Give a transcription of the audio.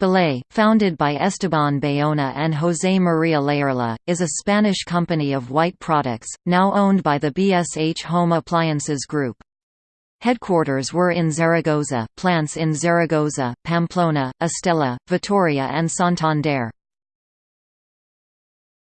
Balay, founded by Esteban Bayona and José María Layerla, is a Spanish company of white products, now owned by the BSH Home Appliances Group. Headquarters were in Zaragoza, plants in Zaragoza, Pamplona, Estella, Vitoria and Santander.